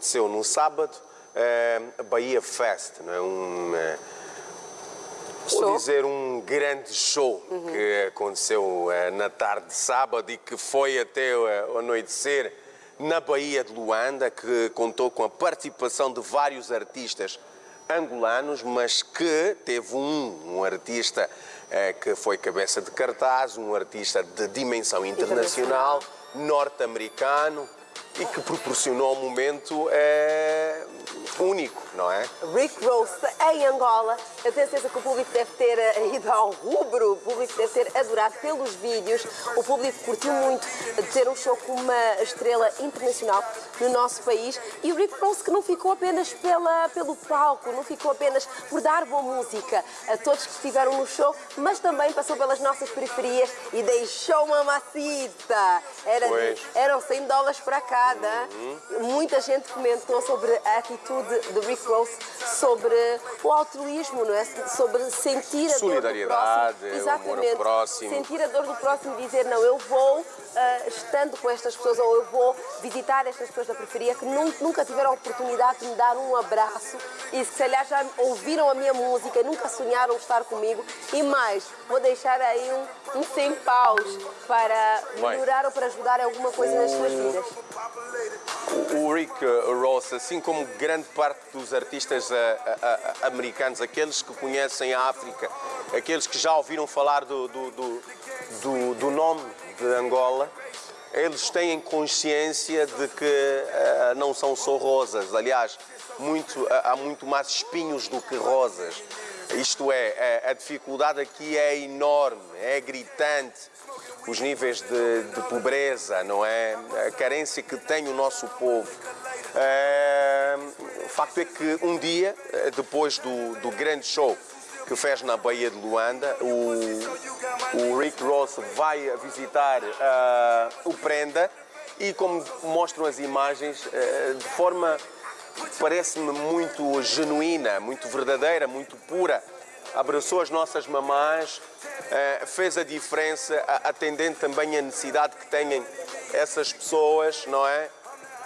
aconteceu no sábado, a Bahia Fest, não é? Um, Show. Vou dizer um grande show que aconteceu eh, na tarde de sábado e que foi até eh, o anoitecer na Baía de Luanda, que contou com a participação de vários artistas angolanos, mas que teve um, um artista eh, que foi cabeça de cartaz, um artista de dimensão internacional, norte-americano e que proporcionou um momento eh, único, não é? Rick Ross em Angola. Eu tenho certeza que o público deve ter eh, ido ao rubro, o público deve ter adorado pelos vídeos. O público curtiu muito de ter um show com uma estrela internacional no nosso país. E o Rick Ross que não ficou apenas pela, pelo palco, não ficou apenas por dar boa música a todos que estiveram no show, mas também passou pelas nossas periferias e deixou uma macita. Era, eram 100 dólares para cada. Muita gente comentou sobre a atitude de Rick Ross, sobre o altruísmo, não é? Sobre sentir a Solidariedade, dor do próximo. o amor ao Exatamente. próximo. Sentir a dor do próximo e dizer, não, eu vou, ah, estando com estas pessoas, ou eu vou visitar estas pessoas da periferia que nun- nunca tiveram a oportunidade de me dar um abraço e se calhar já ouviram a minha música e nunca sonharam estar comigo. E mais, vou deixar aí um, um 100 paus para Bem. melhorar ou para ajudar alguma coisa nas suas vidas. O Rick Ross, assim como grande parte dos artistas ah, ah, americanos, aqueles que conhecem a África, aqueles que já ouviram falar do, do, do, do- nome de Angola, eles têm consciência de que ah, não são só rosas. Aliás, muito, ah, há muito mais espinhos do que rosas. Isto é, a, a dificuldade aqui é enorme, é gritante os níveis de, de pobreza, não é? A carência que tem o nosso povo. É, o facto é que um dia, eh, depois do, do grande show que fez na Baía de Luanda, o, o Rick Ross vai visitar ah, o Prenda e como mostram as imagens, eh, de forma parece-me muito genuína, muito verdadeira, muito pura. Abraçou as nossas mamás, eh, fez a diferença, atendendo também a necessidade que têm essas pessoas, não é?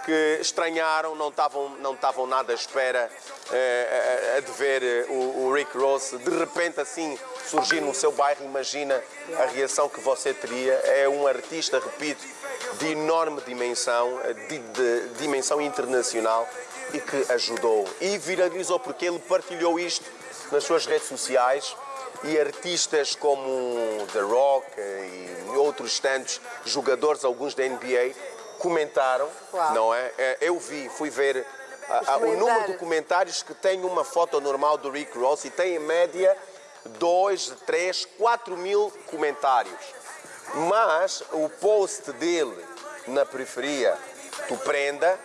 Que estranharam, não estavam, não estavam nada à espera eh, a- a de ver eh, o, o Rick Ross de repente assim surgir no seu bairro. Imagina a reação que você teria. É um artista, repito, de enorme dimensão, eh, de, de dimensão internacional e que ajudou e viralizou porque ele partilhou isto nas suas redes sociais e artistas como The Rock eh, e outros tantos jogadores, alguns da NBA, comentaram, Uau. não é? Eh, Eu vi, fui ver ah, ah, o número de comentários. comentários que tem uma foto normal do Rick Ross e tem em média 2, 3, 4 mil comentários. Mas o post dele na periferia do Prenda,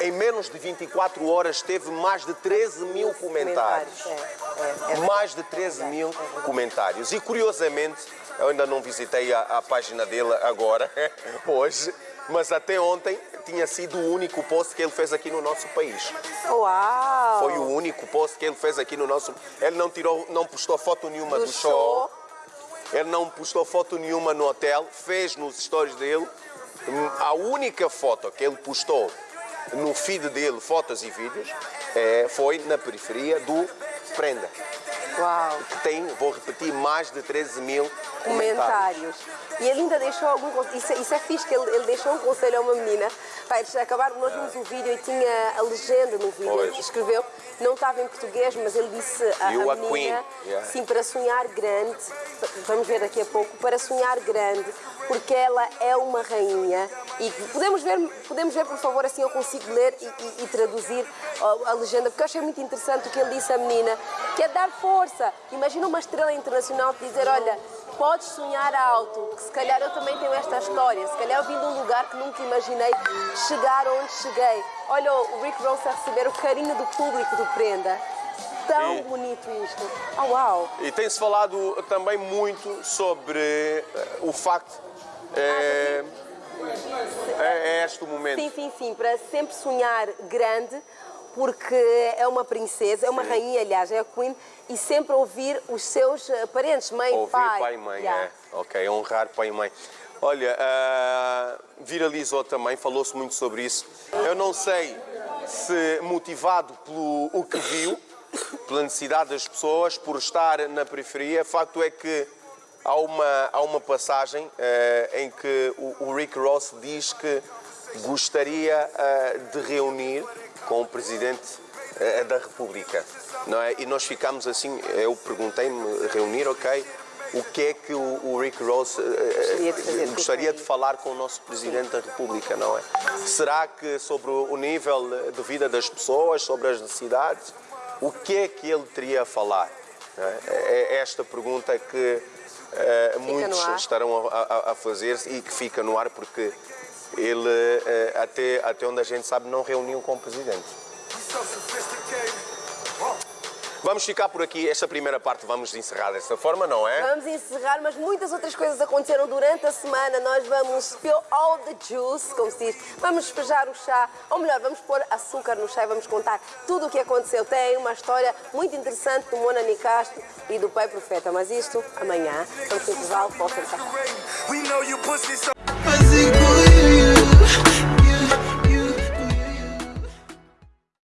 em menos de 24 horas teve mais de 13 mil comentários. É, é, é. Mais de 13 mil comentários. E curiosamente, eu ainda não visitei a, a página dele agora, hoje, mas até ontem tinha sido o único post que ele fez aqui no nosso país. Uau! Foi o único post que ele fez aqui no nosso. Ele não tirou, não postou foto nenhuma do, do show. show. Ele não postou foto nenhuma no hotel, fez nos stories dele. Hum, A única foto que ele postou no feed dele, fotos e vídeos, é, foi na periferia do Prenda, Uau! que tem, vou repetir, mais de 13 mil comentários. E ele ainda deixou algum conselho. Isso, é- isso é fixe, que ele, ele deixou um conselho a uma menina. Pai, acabaram, nós vimos o vídeo e tinha a legenda no vídeo. Pois. Escreveu, não estava em português, mas ele disse a, You a menina. Yeah. sim, para sonhar grande, vamos ver daqui a pouco, para sonhar grande, porque ela é uma rainha. E podemos ver, podemos ver por favor, assim eu consigo ler e, e- e traduzir a, a legenda, porque eu achei muito interessante o que ele disse à menina, que é dar força. Imagina uma estrela internacional te dizer, olha, podes sonhar alto, que se calhar eu também tenho esta história, se calhar eu vim de um lugar que nunca imaginei chegar onde cheguei. Olha o Rick Ross a receber o carinho do público do Prenda. Tão E- bonito isto. Oh, uau! E tem-se falado também muito sobre eh, o facto. eh, é, é este o momento. Sim, sim, sim, para sempre sonhar grande, porque é uma princesa, é uma rainha, aliás, é a Queen, e sempre ouvir os seus eh, parentes, mãe, Ouvir pai. pai e mãe, Yeah. é. Ok, honrar pai e mãe. Olha, ah, viralizou também, falou-se muito sobre isso. Eu não sei se motivado pelo o que viu, pela necessidade das pessoas, por estar na periferia, facto é que há uma, há uma passagem eh, em que o, o Rick Ross diz que gostaria eh, de reunir com o Presidente eh, da República. Não é? E nós ficámos assim, eu perguntei-me, reunir, ok, o que é que o, Rick Ross eh, Gostaria de fazer, gostaria de falar com o nosso Presidente da República, não é? Será que sobre o nível de vida das pessoas, sobre as necessidades, o que é que ele teria a falar? não é? É esta pergunta que eh, muitos estarão a, a- a fazer-se e que fica no ar porque ele, eh, até, até onde a gente sabe, não reuniu com o Presidente. Vamos ficar por aqui. Esta primeira parte vamos encerrar desta forma, não é? Vamos encerrar, mas muitas outras coisas aconteceram durante a semana. Nós vamos spill all the juice, como se diz. Vamos despejar o chá, ou melhor, vamos pôr açúcar no chá e vamos contar tudo o que aconteceu. Tem uma história muito interessante do Mona Nicastro e do Pai Profeta. Mas isto, amanhã, vamos no volta a